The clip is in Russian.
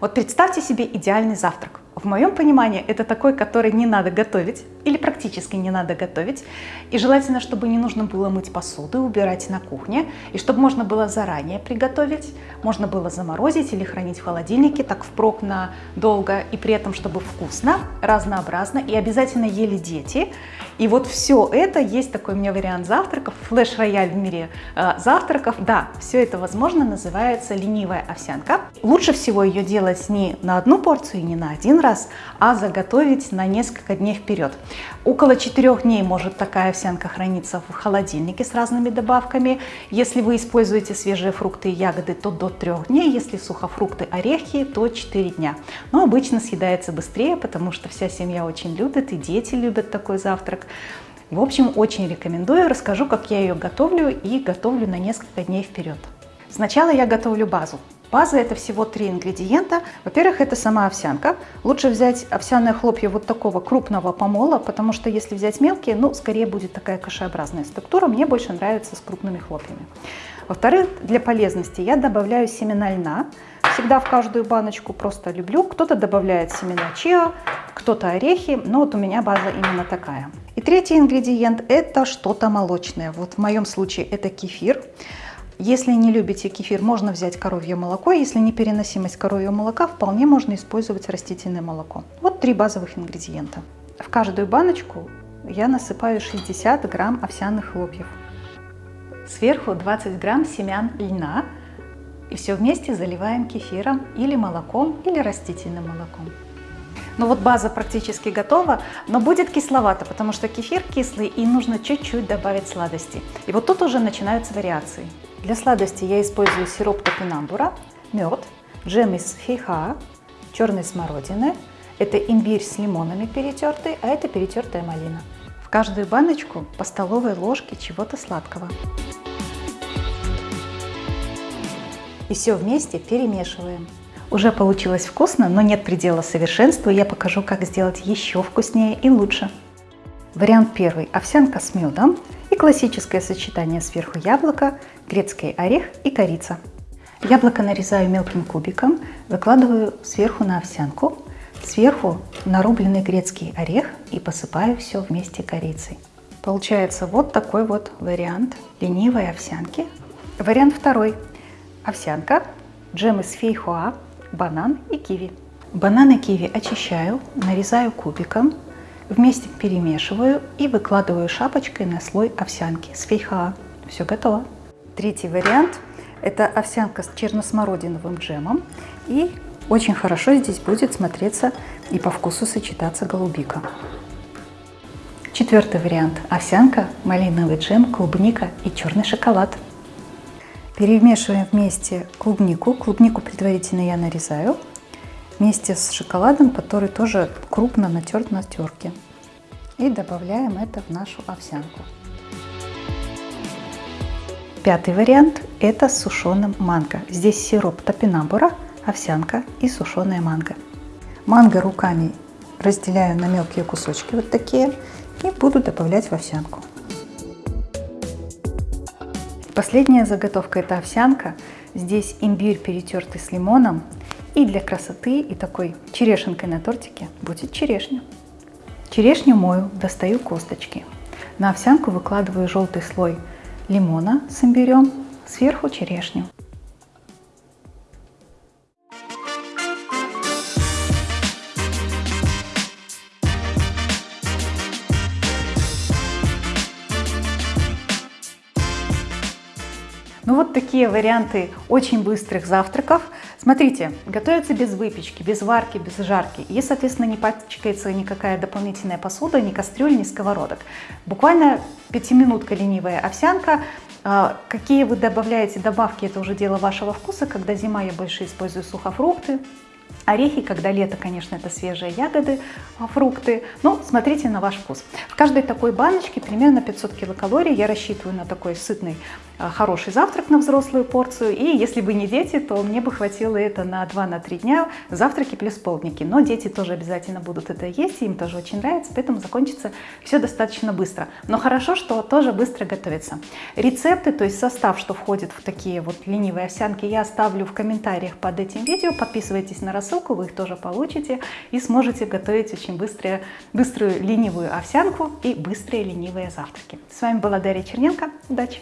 Вот представьте себе идеальный завтрак. В моем понимании это такой, который не надо готовить или практически не надо готовить. И желательно, чтобы не нужно было мыть посуду и убирать на кухне. И чтобы можно было заранее приготовить, можно было заморозить или хранить в холодильнике так впрок на долго. И при этом, чтобы вкусно, разнообразно и обязательно ели дети. И вот все это, есть такой у меня вариант завтраков, флеш-рояль в мире э, завтраков. Да, все это возможно, называется ленивая овсянка. Лучше всего ее делать не на одну порцию, не на один раз, а заготовить на несколько дней вперед. Около 4 дней может такая овсянка храниться в холодильнике с разными добавками. Если вы используете свежие фрукты и ягоды, то до 3 дней. Если сухофрукты, орехи, то 4 дня. Но обычно съедается быстрее, потому что вся семья очень любит, и дети любят такой завтрак. В общем, очень рекомендую. Расскажу, как я ее готовлю и готовлю на несколько дней вперед. Сначала я готовлю базу. База это всего три ингредиента. Во-первых, это сама овсянка. Лучше взять овсяные хлопья вот такого крупного помола, потому что если взять мелкие, ну, скорее будет такая кашеобразная структура. Мне больше нравится с крупными хлопьями. Во-вторых, для полезности я добавляю семена льна. Всегда в каждую баночку просто люблю. Кто-то добавляет семена чиа, кто-то орехи, но вот у меня база именно такая. И третий ингредиент это что-то молочное. Вот в моем случае это кефир. Если не любите кефир, можно взять коровье молоко. Если не переносимость коровьего молока, вполне можно использовать растительное молоко. Вот три базовых ингредиента. В каждую баночку я насыпаю 60 грамм овсяных хлопьев. Сверху 20 грамм семян льна. И все вместе заливаем кефиром или молоком, или растительным молоком. Ну вот база практически готова, но будет кисловато, потому что кефир кислый и нужно чуть-чуть добавить сладости. И вот тут уже начинаются вариации. Для сладости я использую сироп топинамбура, мед, джем из фейха, черной смородины. Это имбирь с лимонами перетертый, а это перетертая малина. В каждую баночку по столовой ложке чего-то сладкого. И все вместе перемешиваем. Уже получилось вкусно, но нет предела совершенству. Я покажу, как сделать еще вкуснее и лучше. Вариант первый. Овсянка с медом и классическое сочетание сверху яблока, грецкий орех и корица. Яблоко нарезаю мелким кубиком, выкладываю сверху на овсянку, сверху нарубленный грецкий орех и посыпаю все вместе корицей. Получается вот такой вот вариант ленивой овсянки. Вариант второй. Овсянка, джем из фейхоа, банан и киви. Банан и киви очищаю, нарезаю кубиком, вместе перемешиваю и выкладываю шапочкой на слой овсянки с фейхоа. Все готово. Третий вариант – это овсянка с черносмородиновым джемом. И очень хорошо здесь будет смотреться и по вкусу сочетаться голубика. Четвертый вариант – овсянка, малиновый джем, клубника и черный шоколад. Перемешиваем вместе клубнику. Клубнику предварительно я нарезаю вместе с шоколадом, который тоже крупно натерт на терке. И добавляем это в нашу овсянку. Пятый вариант – это с сушеным манго. Здесь сироп топинамбура, овсянка и сушеная манго. Манго руками разделяю на мелкие кусочки вот такие и буду добавлять в овсянку. Последняя заготовка – это овсянка. Здесь имбирь перетертый с лимоном. И для красоты и такой черешенкой на тортике будет черешня. Черешню мою, достаю косточки. На овсянку выкладываю желтый слой лимона с имбирем, сверху черешню. Ну вот такие варианты очень быстрых завтраков. Смотрите, готовится без выпечки, без варки, без жарки. И, соответственно, не пачкается никакая дополнительная посуда, ни кастрюль, ни сковородок. Буквально пятиминутка ленивая овсянка. А, какие вы добавляете добавки, это уже дело вашего вкуса. Когда зима, я больше использую сухофрукты, Орехи, когда лето, конечно, это свежие ягоды, а, фрукты. Но смотрите на ваш вкус. В каждой такой баночке примерно 500 килокалорий. Я рассчитываю на такой сытный хороший завтрак на взрослую порцию. И если бы не дети, то мне бы хватило это на 2-3 дня завтраки плюс полдники. Но дети тоже обязательно будут это есть, им тоже очень нравится, поэтому закончится все достаточно быстро. Но хорошо, что тоже быстро готовится. Рецепты, то есть состав, что входит в такие вот ленивые овсянки, я оставлю в комментариях под этим видео. Подписывайтесь на рассылку, вы их тоже получите и сможете готовить очень быстрые, быструю ленивую овсянку и быстрые ленивые завтраки. С вами была Дарья Черненко. Удачи!